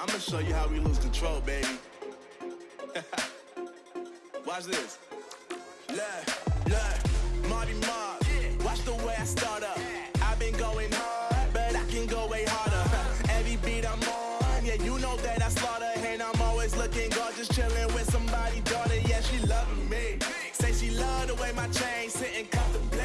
I'ma show you how we lose control, baby. Watch this. Look, look, Marty Mark. Watch the way I start up. I've been going hard, but I can go way harder. Every beat I'm on, yeah, you know that I slaughter. And I'm always looking gorgeous, chilling with somebody's daughter. Yeah, she loving me. Say she love the way my chain sitting comfortable.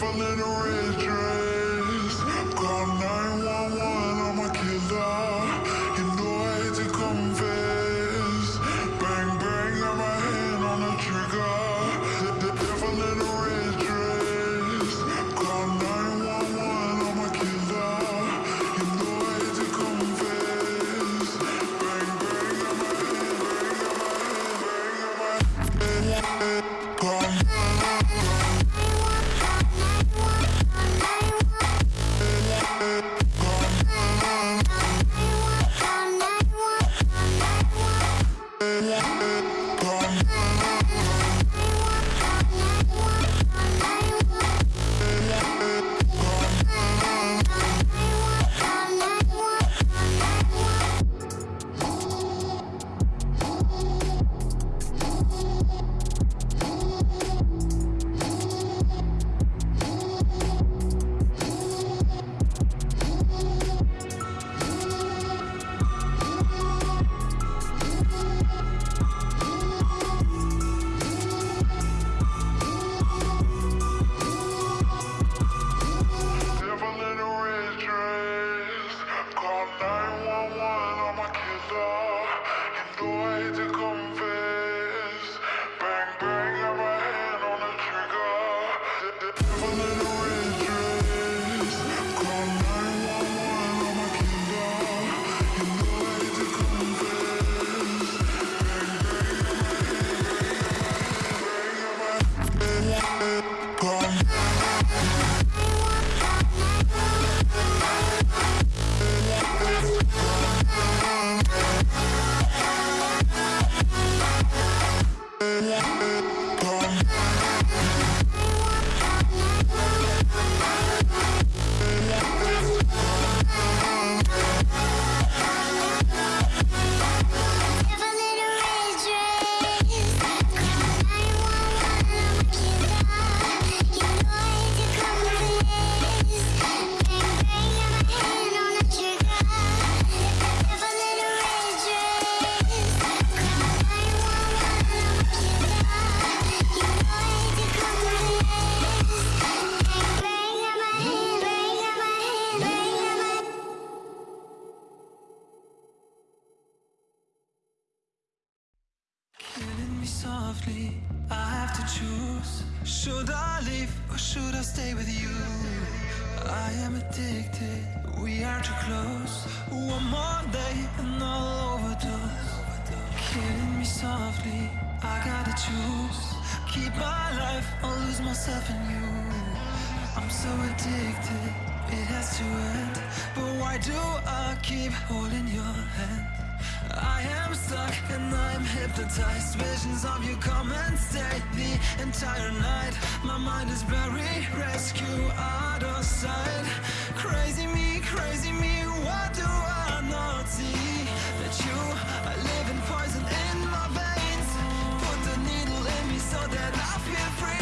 if a little rain. softly. I have to choose. Should I leave or should I stay with you? I am addicted, we are too close. One more day and I'll overdose. Killing me softly, I gotta choose. Keep my life or lose myself in you. I'm so addicted, it has to end. But why do I keep holding your hand? I am stuck and I'm hypnotized. Visions of you come and stay the entire night. My mind is buried, rescue out of sight. Crazy me, crazy me, what do I not see? That you are living poison in my veins. Put the needle in me so that I feel free.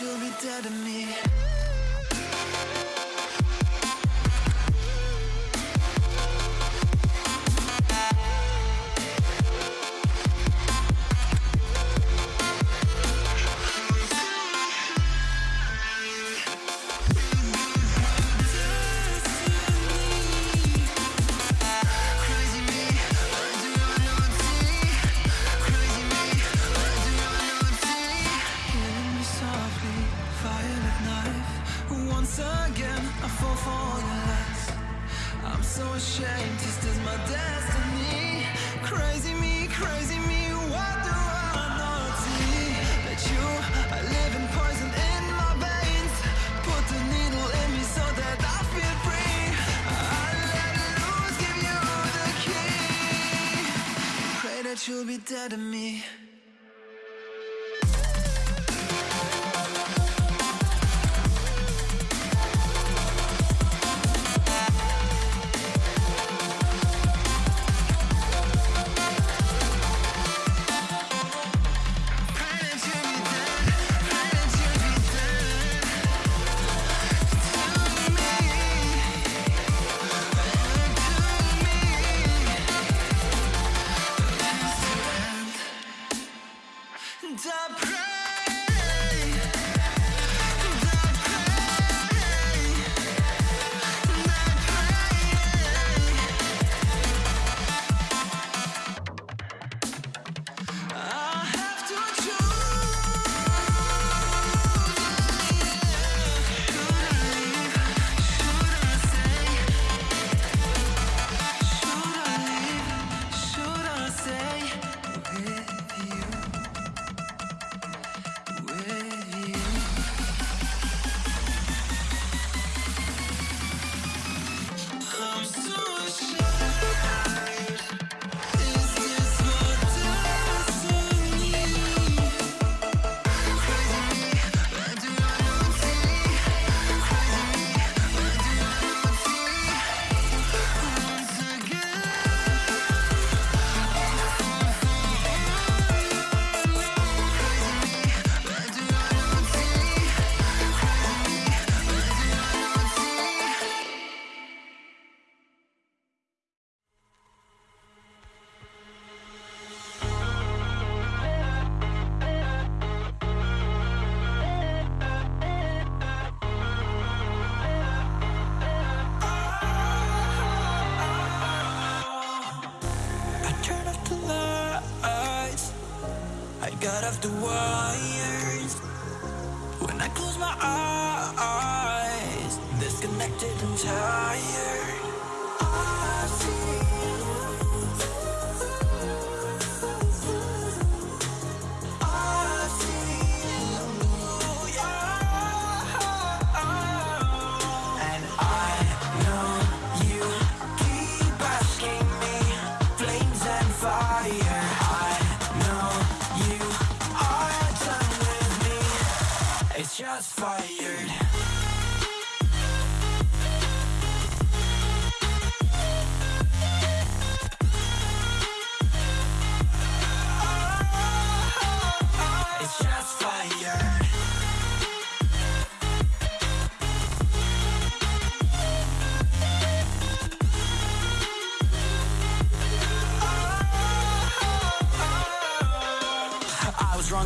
You'll be dead to me. Dead to me.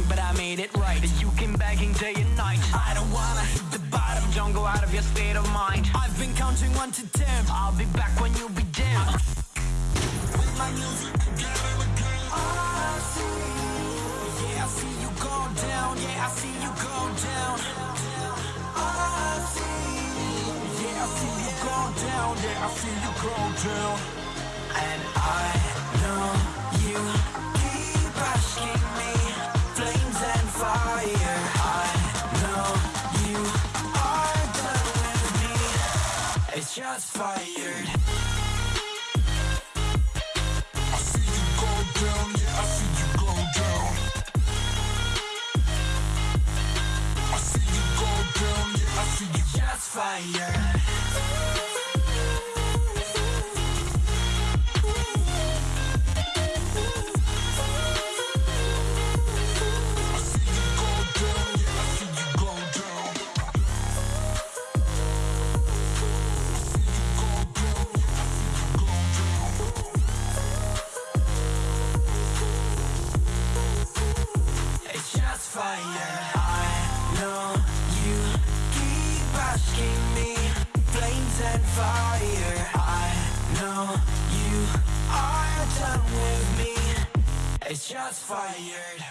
wrong, but I made it right. You came begging day and night. I don't wanna hit the bottom Don't go out of your state of mind. I've been counting one to ten. I'll be back when you be dim With my music together ah, I see. Yeah, I see you go down. Yeah, I see you go down. Ah, I see. Yeah, I see you go down. Yeah, I see you go down. And I know you. shots fired. I see you go down, yeah, I see you go down. I see you go down, yeah, I see you. Fired. tired.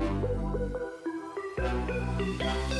Thank you.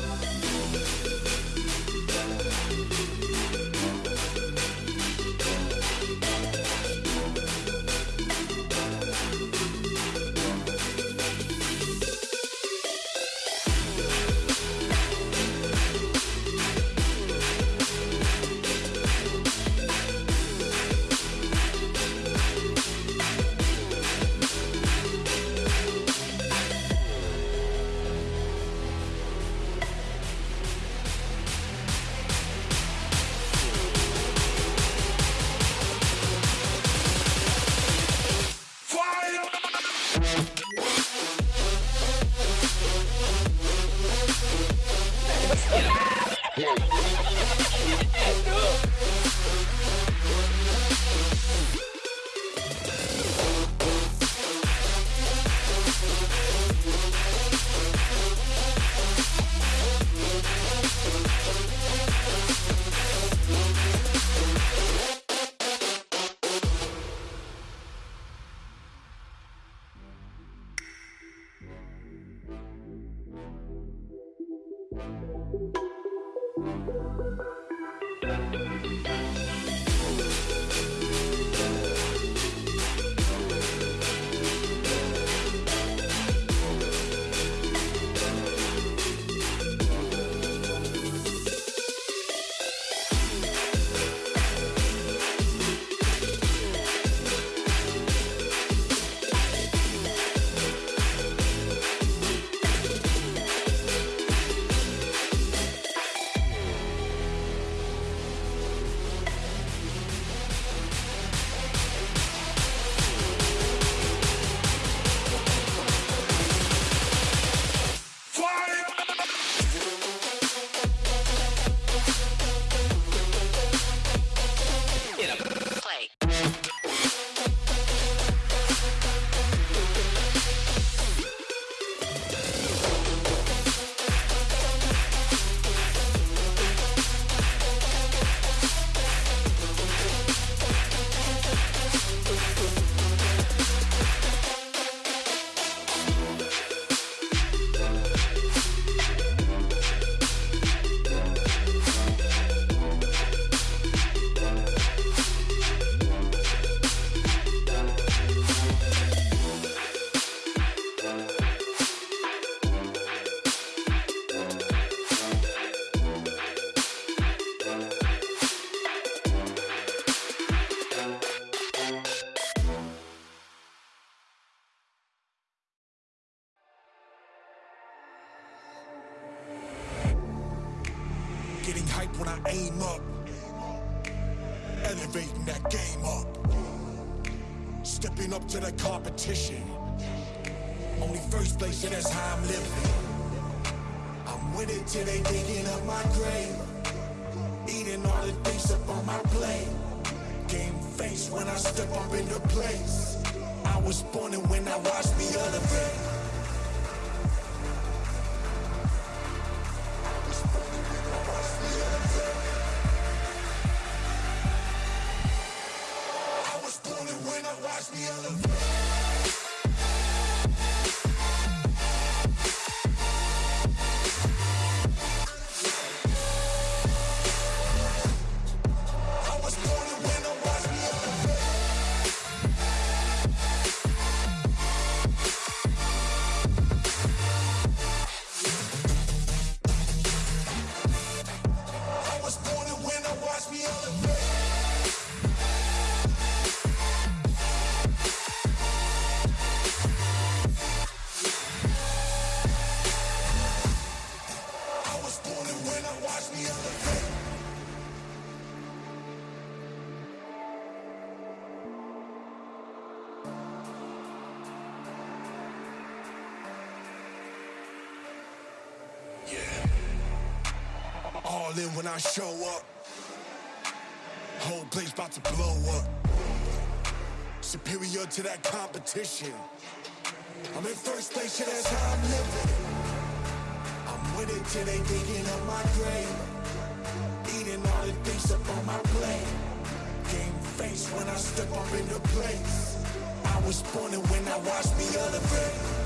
when I aim up. Elevating that game up. Stepping up to the competition. Only first place, and that's how I'm living. I'm winning till they digging up my grave. Eating all the things up on my plate. Game face when I step up in the place. I was born and when I watched the other way. When I show up. Whole place about to blow up. Superior to that competition. I'm in first place, yeah, that's how I'm living. I'm with it till they digging up my grave. Eating all the things up on my plate. Game face when I step up in into place. I was born and when I watched me elevate.